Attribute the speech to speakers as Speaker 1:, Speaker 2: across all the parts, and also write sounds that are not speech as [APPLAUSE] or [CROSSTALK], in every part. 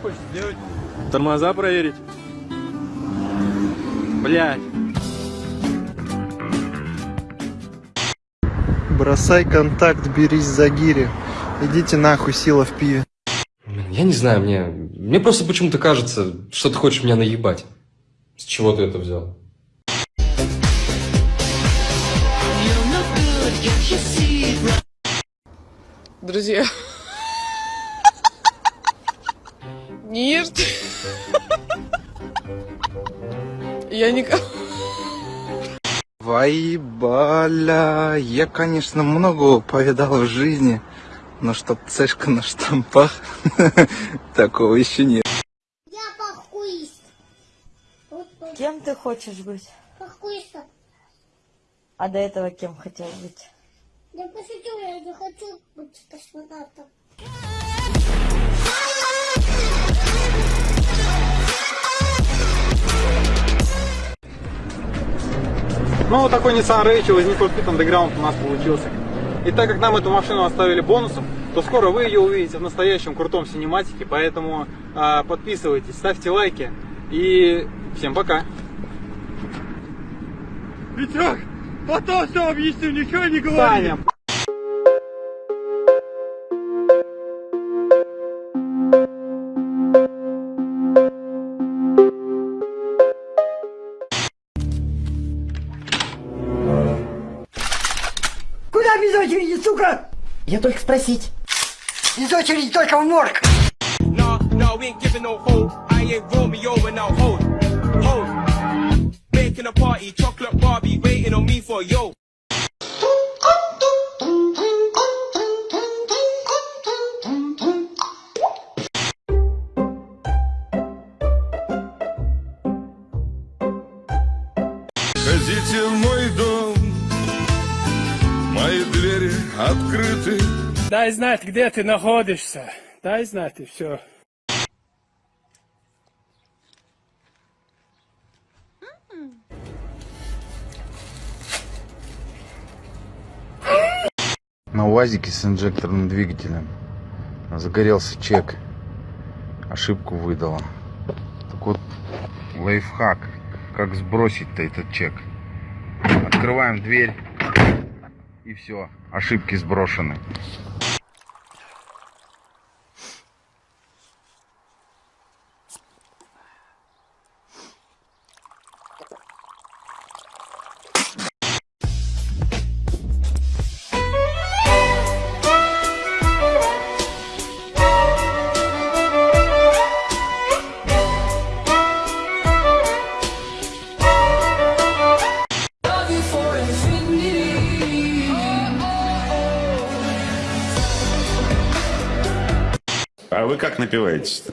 Speaker 1: хочешь сделать?
Speaker 2: Тормоза проверить. Блять.
Speaker 3: Бросай контакт, берись за гири. Идите нахуй, сила в пиве.
Speaker 4: Блин, Я не знаю, мне, мне просто почему-то кажется, что ты хочешь меня наебать. С чего ты это взял?
Speaker 5: Друзья. [LAUGHS] Нет. Я никого...
Speaker 3: Вайбаля, я, конечно, много повидал в жизни, но чтоб цешка на штампах, [LAUGHS] такого еще нет.
Speaker 6: Я похуист.
Speaker 7: Кем ты хочешь быть?
Speaker 6: похуистом.
Speaker 7: А до этого кем хотел быть?
Speaker 6: Я пошутил, я не хочу быть космонавтом.
Speaker 1: Ну, вот такой Nissan Need for Speed Underground у нас получился. И так как нам эту машину оставили бонусом, то скоро вы ее увидите в настоящем крутом синематике, поэтому а, подписывайтесь, ставьте лайки и всем пока. Витек, потом все объясню, ничего не говори. Саня,
Speaker 8: Куда без очереди, сука?
Speaker 7: Я только спросить.
Speaker 8: Без очереди только в морг.
Speaker 9: Nah, nah, we ain't giving no hold. I ain't Romeo and now hold, hold. Making a party, chocolate Barbie, waiting on me for yo.
Speaker 10: Входите в мой
Speaker 1: дай знать, где ты находишься. Дай знать и все.
Speaker 3: На УАЗике с инжекторным двигателем загорелся чек. Ошибку выдала. Так вот, лайфхак. Как сбросить-то этот чек? Открываем дверь. И все. Ошибки сброшены.
Speaker 10: Напиваетесь-то?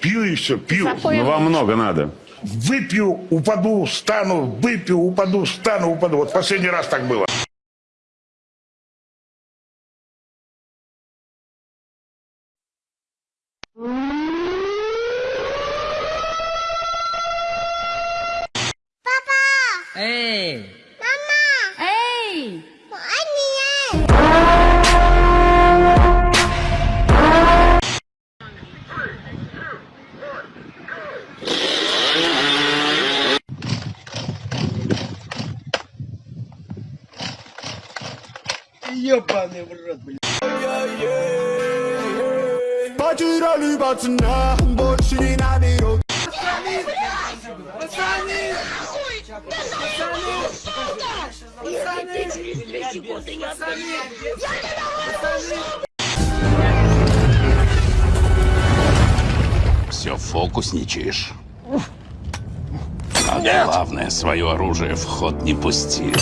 Speaker 10: Пью и все, пью. Но вам много надо.
Speaker 11: Выпью, упаду, встану, выпью, упаду, встану, упаду. Вот последний раз так было.
Speaker 8: Эй!
Speaker 6: Эй!
Speaker 8: Ебаный в рот, блядь.
Speaker 10: Потеряли пацана, больше не наберут.
Speaker 11: Все фокусничаешь. А главное, свое оружие в ход не пусти.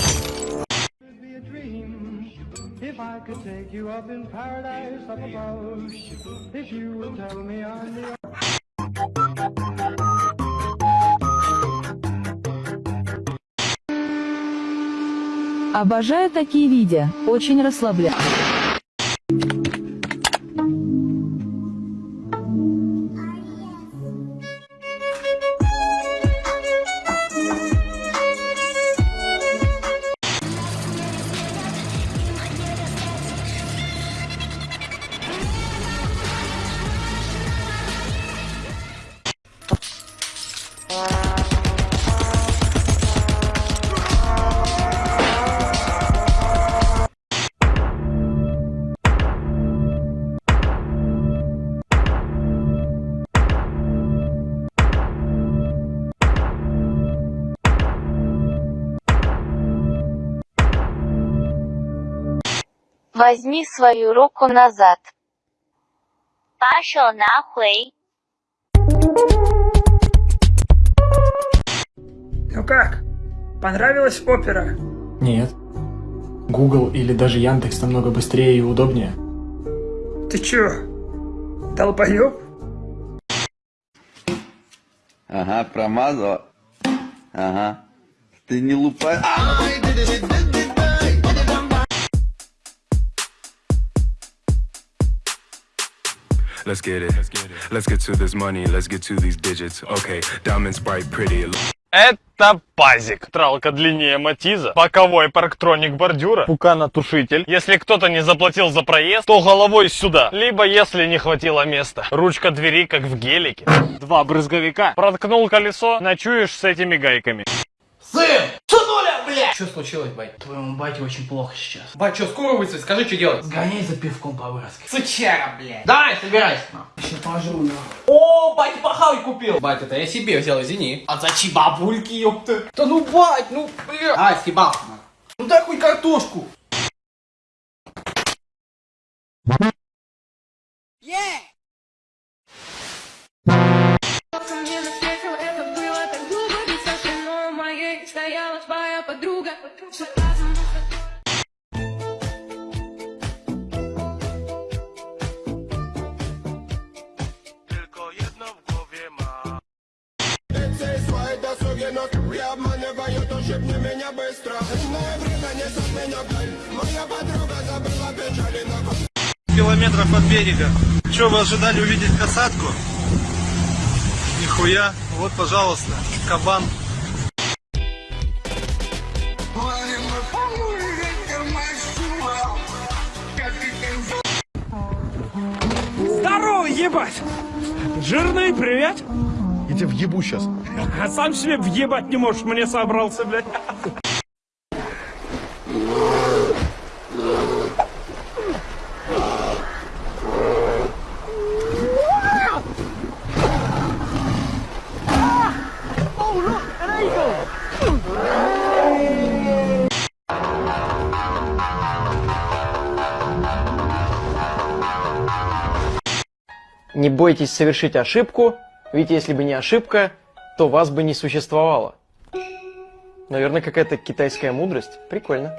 Speaker 7: Обожаю такие видео, очень расслабляют.
Speaker 12: Возьми свою руку назад. Пошел нахуй.
Speaker 7: Ну как? Понравилась опера?
Speaker 13: Нет. Google или даже Яндекс намного быстрее и удобнее.
Speaker 7: Ты чё? Долбоёб?
Speaker 14: Ага, промазала. Ага. Ты не лупай.
Speaker 9: Let's get it. Let's get to this money. Let's get to these digits. Okay, diamonds bright, pretty.
Speaker 15: Это пазик. Тралка длиннее Матиза, боковой парктроник бордюра, пуканотушитель. Если кто-то не заплатил за проезд, то головой сюда. Либо если не хватило места. Ручка двери, как в гелике. Два брызговика. Проткнул колесо, ночуешь с этими гайками.
Speaker 7: Сын! Сынуля, блядь! Что случилось, бать? Твоему бате очень плохо сейчас. Бать, что, скоро выйдет? Скажи, что делать? Сгоняй за пивком по-вырски. Сучара, блядь. Давай, собирайся. Сейчас положу, на. О, бать, пахавай купил. Бать, это я себе взял, извини. А зачем бабульки, ёпта? Да ну, бать, ну, бля. А, съебался. Ну дай хоть картошку.
Speaker 15: Километров от берега. Что, вы ожидали увидеть касатку? Нихуя. Вот, пожалуйста, кабан.
Speaker 7: Здорово, ебать! Жирный, привет!
Speaker 11: Я тебя въебу сейчас.
Speaker 7: А сам себе въебать не можешь, мне собрался, блядь.
Speaker 13: Не бойтесь совершить ошибку, ведь если бы не ошибка, то вас бы не существовало. Наверное, какая-то китайская мудрость. Прикольно.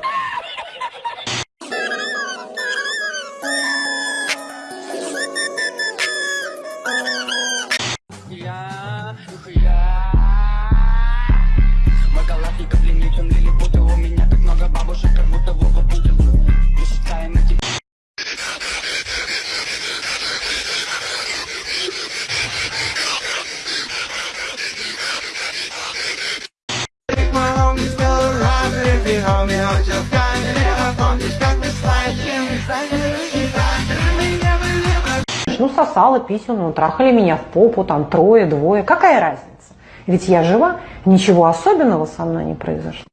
Speaker 16: Сосала, писала, ну, трахали меня в попу, там, трое, двое. Какая разница? Ведь я жива, ничего особенного со мной не произошло.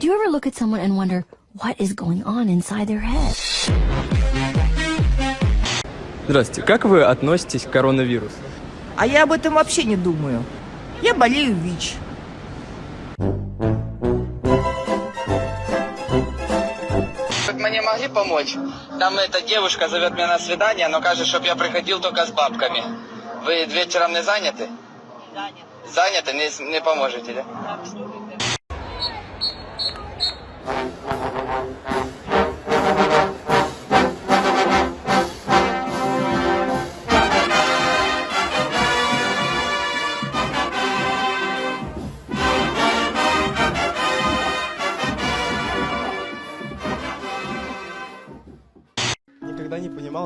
Speaker 12: Do you ever look at someone and wonder what is going on inside their head?
Speaker 13: Здравствуйте, как вы относитесь к коронавирусу?
Speaker 7: А я об этом вообще не думаю. Я болею ВИЧ.
Speaker 14: Мне могли помочь? Там эта девушка зовет меня на свидание, но кажется, чтобы я приходил только с бабками. Вы вечером не заняты? Заняты. Заняты? Не, не поможете, да?
Speaker 15: Никогда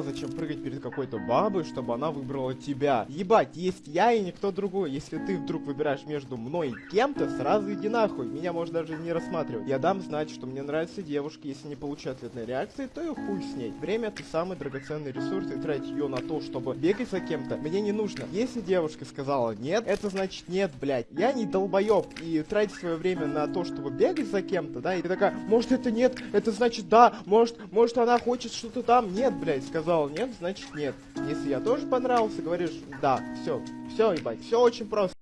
Speaker 15: понимал, зачем прыгать перед какой-то бабой, чтобы она выбрала тебя. Ебать, есть я и никто другой. Если ты вдруг выбираешь между мной и кем-то, сразу иди нахуй. Меня можно даже не рассматривать. Я дам знать, что мне нравятся девушки. Если не получу ответной реакции, то и хуй с ней. Время это самый драгоценный ресурс, и тратить ее на то, чтобы бегать за кем-то, мне не нужно. Если девушка сказала нет, это значит нет, блядь. Я не долбоеб. И тратить свое время на то, чтобы бегать за кем-то, да, и ты такая, может это нет, это значит да, может, может она хочет что-то там, нет, блядь, сказал нет, значит нет. Если я тоже понравился, говоришь да, все, все, ебать, все очень просто.